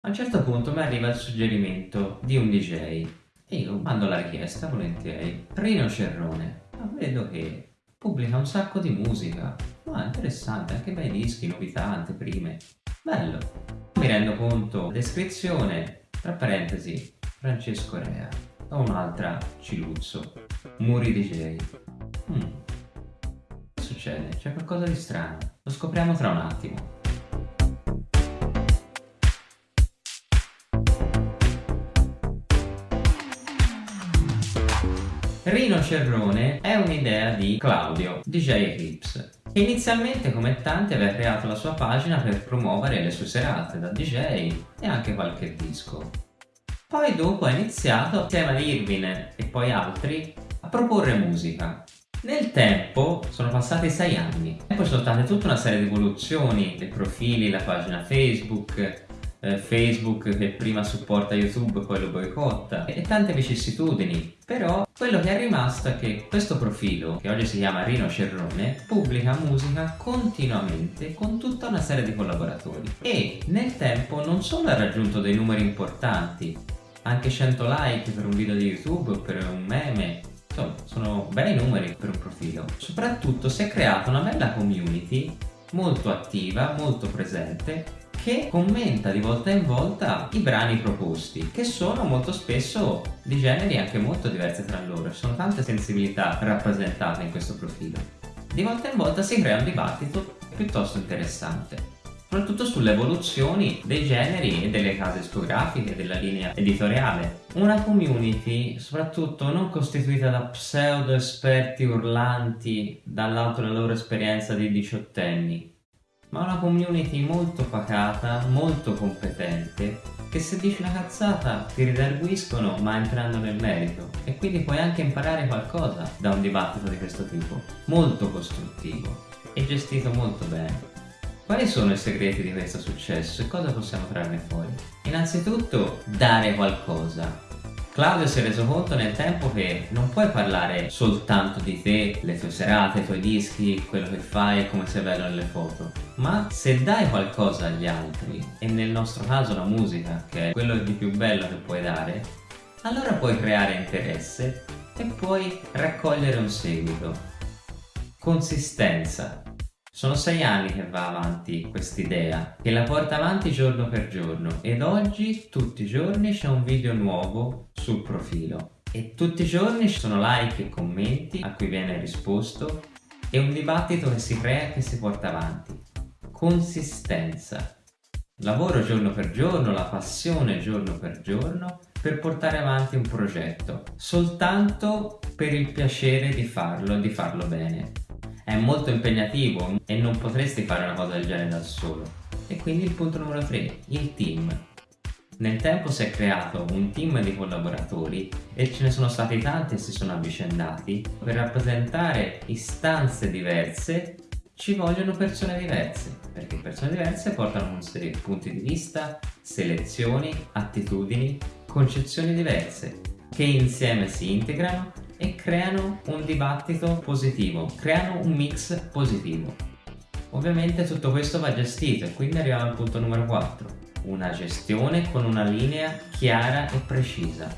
A un certo punto mi arriva il suggerimento di un DJ e io mando la richiesta volentieri. Rino Cerrone, ma vedo che pubblica un sacco di musica. Ma interessante, anche bei dischi, novità, anteprime. Bello. Mi rendo conto, descrizione, tra parentesi, Francesco Rea. O un'altra Ciluzzo, Muri DJ. Hmm. Che succede? C'è qualcosa di strano. Lo scopriamo tra un attimo. Rino Cerrone è un'idea di Claudio, DJ Eclipse, inizialmente come tanti aveva creato la sua pagina per promuovere le sue serate da DJ e anche qualche disco. Poi dopo ha iniziato, insieme ad Irvin e poi altri, a proporre musica. Nel tempo sono passati sei anni e poi sono state tutta una serie di evoluzioni dei profili, la pagina Facebook, eh, Facebook che prima supporta YouTube poi lo boicotta. E tante vicissitudini. Però quello che è rimasto è che questo profilo che oggi si chiama Rino Cerrone pubblica musica continuamente con tutta una serie di collaboratori. E nel tempo non solo ha raggiunto dei numeri importanti anche 100 like per un video di YouTube per un meme insomma sono bei numeri per un profilo. Soprattutto si è creata una bella community molto attiva, molto presente che commenta di volta in volta i brani proposti, che sono molto spesso di generi anche molto diversi tra loro, ci sono tante sensibilità rappresentate in questo profilo. Di volta in volta si crea un dibattito piuttosto interessante soprattutto sulle evoluzioni dei generi e delle case discografiche, della linea editoriale. Una community soprattutto non costituita da pseudo esperti urlanti dall'alto della loro esperienza di diciottenni, ma una community molto pacata, molto competente, che se dici una cazzata ti ridarguiscono ma entrando nel merito e quindi puoi anche imparare qualcosa da un dibattito di questo tipo, molto costruttivo e gestito molto bene. Quali sono i segreti di questo successo e cosa possiamo trarne fuori? Innanzitutto dare qualcosa, Claudio si è reso conto nel tempo che non puoi parlare soltanto di te, le tue serate, i tuoi dischi, quello che fai e come sei bello nelle foto, ma se dai qualcosa agli altri, e nel nostro caso la musica, che è quello di più bello che puoi dare, allora puoi creare interesse e puoi raccogliere un seguito. Consistenza. Sono sei anni che va avanti quest'idea, che la porta avanti giorno per giorno ed oggi tutti i giorni c'è un video nuovo sul profilo e tutti i giorni ci sono like e commenti a cui viene risposto e un dibattito che si crea e che si porta avanti. Consistenza. Lavoro giorno per giorno, la passione giorno per giorno per portare avanti un progetto, soltanto per il piacere di farlo e di farlo bene è molto impegnativo e non potresti fare una cosa del genere da solo. E quindi il punto numero 3, il team. Nel tempo si è creato un team di collaboratori e ce ne sono stati tanti e si sono avvicendati. Per rappresentare istanze diverse ci vogliono persone diverse, perché persone diverse portano con sé punti di vista, selezioni, attitudini, concezioni diverse, che insieme si integrano e creano un dibattito positivo, creano un mix positivo. Ovviamente tutto questo va gestito e quindi arriviamo al punto numero 4, una gestione con una linea chiara e precisa.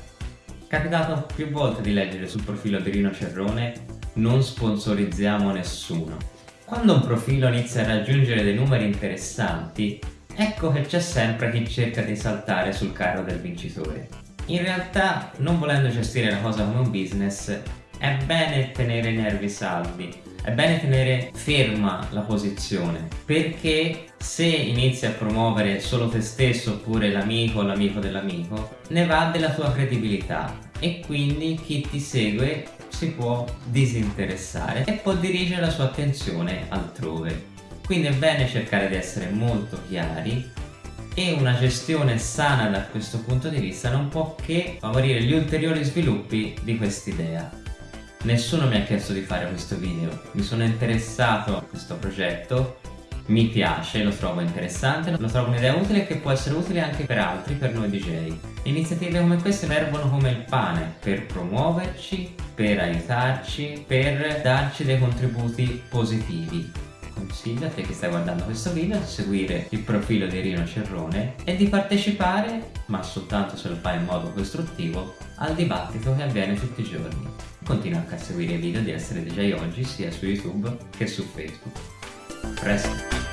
Capitato più volte di leggere sul profilo di Rino Cerrone non sponsorizziamo nessuno. Quando un profilo inizia a raggiungere dei numeri interessanti, ecco che c'è sempre chi cerca di saltare sul carro del vincitore. In realtà, non volendo gestire la cosa come un business, è bene tenere i nervi saldi, è bene tenere ferma la posizione, perché se inizi a promuovere solo te stesso oppure l'amico o l'amico dell'amico, ne va della tua credibilità e quindi chi ti segue si può disinteressare e può dirigere la sua attenzione altrove. Quindi è bene cercare di essere molto chiari e una gestione sana da questo punto di vista non può che favorire gli ulteriori sviluppi di quest'idea. Nessuno mi ha chiesto di fare questo video, mi sono interessato a questo progetto, mi piace, lo trovo interessante, lo trovo un'idea utile che può essere utile anche per altri, per noi DJ. Iniziative come queste servono come il pane per promuoverci, per aiutarci, per darci dei contributi positivi consiglio a te che stai guardando questo video di seguire il profilo di Rino Cerrone e di partecipare, ma soltanto se lo fai in modo costruttivo, al dibattito che avviene tutti i giorni. Continua anche a seguire i video di Essere DJ Oggi sia su YouTube che su Facebook. Presto!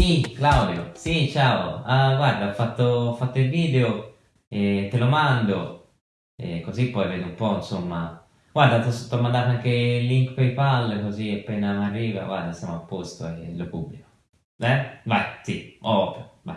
Sì, Claudio, sì, ciao. Ah, guarda, ho fatto, ho fatto il video e te lo mando, e così poi vedo un po', insomma. Guarda, ti ho mandato anche il link PayPal, così appena mi arriva, guarda, siamo a posto e lo pubblico. Eh? Vai, sì, ovvio, vai.